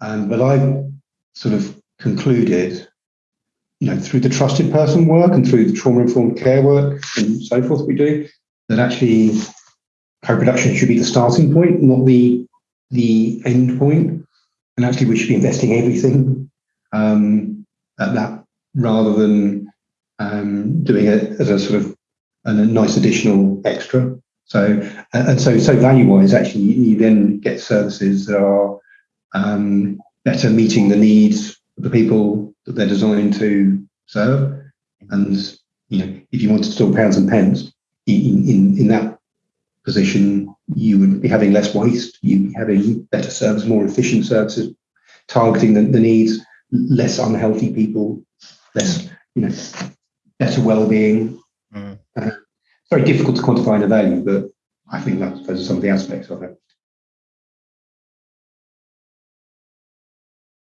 Um, but I've sort of concluded, you know, through the trusted person work and through the trauma informed care work and so forth we do, that actually co-production should be the starting point, not the the end point. And actually, we should be investing everything um, at that rather than um, doing it as a sort of a nice additional extra. So and so so value wise, actually, you then get services that are um, better meeting the needs of the people that they're designed to serve. And you know, if you wanted to talk pounds and pence in, in, in that position, you would be having less waste, you'd be having better service, more efficient services, targeting the, the needs, less unhealthy people, less, you know, better well-being. Mm. Uh, very difficult to quantify the value, but I think that's those are some of the aspects of it.